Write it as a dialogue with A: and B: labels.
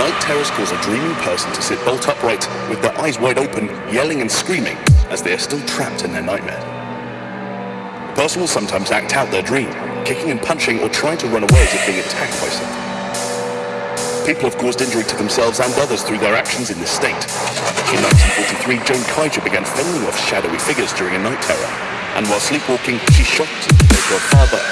A: Night terrors cause a dreaming person to sit bolt upright with their eyes wide open, yelling and screaming as they are still trapped in their nightmare. The person will sometimes act out their dream, kicking and punching or trying to run away as if being attacked by something. People have caused injury to themselves and others through their actions in this state. In 1943, Jo Ann Kiger began fending off shadowy figures during a night terror, and while sleepwalking, she shot her father.